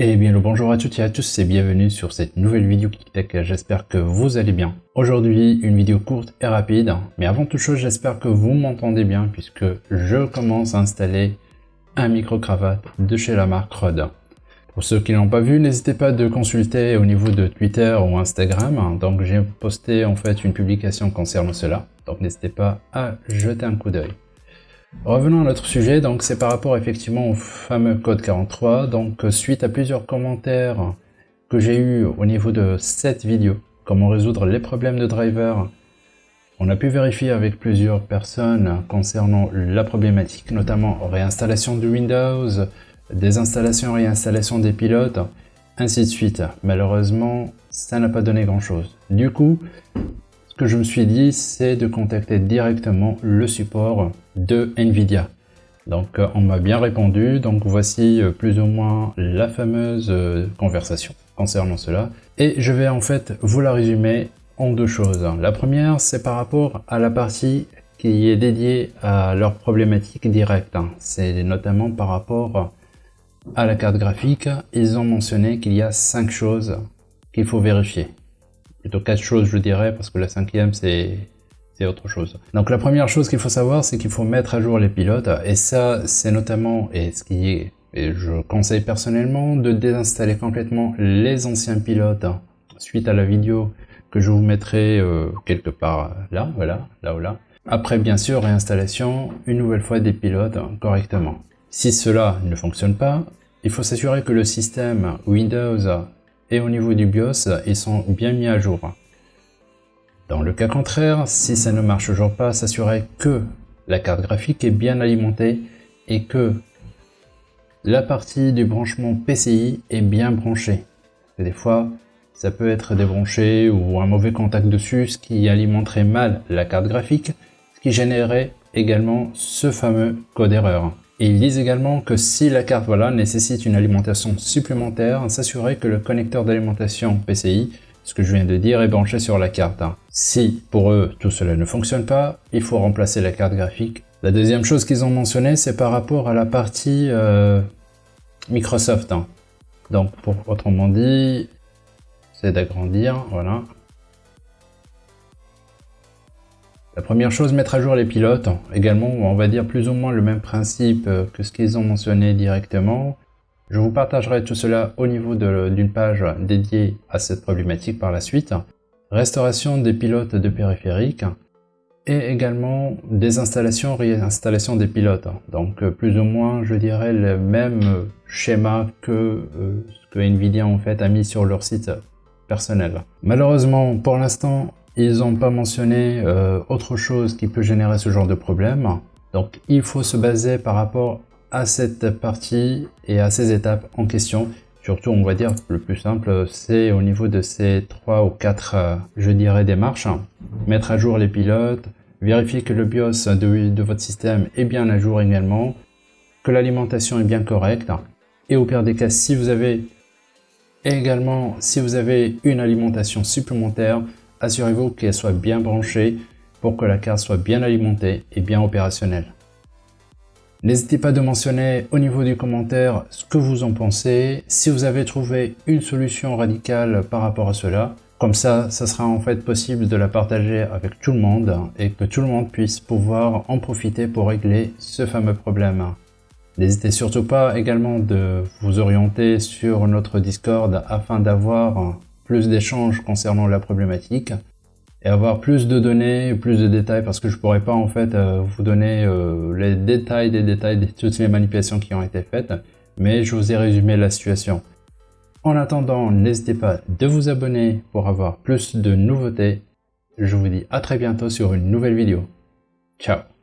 Et bien le bonjour à toutes et à tous et bienvenue sur cette nouvelle vidéo KickTech, j'espère que vous allez bien. Aujourd'hui une vidéo courte et rapide, mais avant toute chose j'espère que vous m'entendez bien puisque je commence à installer un micro-cravate de chez la marque Rode. Pour ceux qui n'ont pas vu, n'hésitez pas de consulter au niveau de Twitter ou Instagram, donc j'ai posté en fait une publication concernant cela, donc n'hésitez pas à jeter un coup d'œil. Revenons à notre sujet, donc c'est par rapport effectivement au fameux code 43. Donc suite à plusieurs commentaires que j'ai eu au niveau de cette vidéo, comment résoudre les problèmes de driver, on a pu vérifier avec plusieurs personnes concernant la problématique, notamment réinstallation de Windows, désinstallation réinstallation des pilotes, ainsi de suite. Malheureusement, ça n'a pas donné grand chose. Du coup, je me suis dit, c'est de contacter directement le support de NVIDIA. Donc euh, on m'a bien répondu, donc voici euh, plus ou moins la fameuse euh, conversation concernant cela. Et je vais en fait vous la résumer en deux choses. La première, c'est par rapport à la partie qui est dédiée à leur problématique directe. C'est notamment par rapport à la carte graphique. Ils ont mentionné qu'il y a cinq choses qu'il faut vérifier plutôt quatre choses je dirais parce que la cinquième c'est autre chose. Donc la première chose qu'il faut savoir c'est qu'il faut mettre à jour les pilotes et ça c'est notamment et ce qui est et je conseille personnellement de désinstaller complètement les anciens pilotes suite à la vidéo que je vous mettrai euh, quelque part là, voilà, là ou là. Après bien sûr réinstallation une nouvelle fois des pilotes correctement. Si cela ne fonctionne pas, il faut s'assurer que le système Windows et au niveau du BIOS, ils sont bien mis à jour. Dans le cas contraire, si ça ne marche toujours pas, s'assurer que la carte graphique est bien alimentée et que la partie du branchement PCI est bien branchée. des fois, ça peut être débranché ou un mauvais contact dessus, ce qui alimenterait mal la carte graphique, ce qui générerait également ce fameux code erreur ils disent également que si la carte voilà, nécessite une alimentation supplémentaire, s'assurer que le connecteur d'alimentation PCI, ce que je viens de dire, est branché sur la carte. Si pour eux tout cela ne fonctionne pas, il faut remplacer la carte graphique. La deuxième chose qu'ils ont mentionné, c'est par rapport à la partie euh, Microsoft. Donc pour autrement dit, c'est d'agrandir, voilà. La première chose, mettre à jour les pilotes. Également, on va dire plus ou moins le même principe euh, que ce qu'ils ont mentionné directement. Je vous partagerai tout cela au niveau d'une page dédiée à cette problématique par la suite. Restauration des pilotes de périphériques et également des installations, réinstallation des pilotes. Donc euh, plus ou moins, je dirais, le même schéma que euh, ce que Nvidia en fait a mis sur leur site personnel. Malheureusement, pour l'instant, ils n'ont pas mentionné euh, autre chose qui peut générer ce genre de problème. Donc il faut se baser par rapport à cette partie et à ces étapes en question. Surtout, on va dire, le plus simple, c'est au niveau de ces trois ou quatre, euh, je dirais, démarches. Mettre à jour les pilotes, vérifier que le BIOS de, de votre système est bien à jour également, que l'alimentation est bien correcte. Et au pire des cas, si vous avez également, si vous avez une alimentation supplémentaire, assurez-vous qu'elle soit bien branchée pour que la carte soit bien alimentée et bien opérationnelle. N'hésitez pas de mentionner au niveau du commentaire ce que vous en pensez, si vous avez trouvé une solution radicale par rapport à cela. Comme ça, ça sera en fait possible de la partager avec tout le monde et que tout le monde puisse pouvoir en profiter pour régler ce fameux problème. N'hésitez surtout pas également de vous orienter sur notre Discord afin d'avoir plus d'échanges concernant la problématique et avoir plus de données, plus de détails parce que je pourrais pas en fait euh, vous donner euh, les détails des détails de toutes les manipulations qui ont été faites, mais je vous ai résumé la situation. En attendant, n'hésitez pas de vous abonner pour avoir plus de nouveautés. Je vous dis à très bientôt sur une nouvelle vidéo. Ciao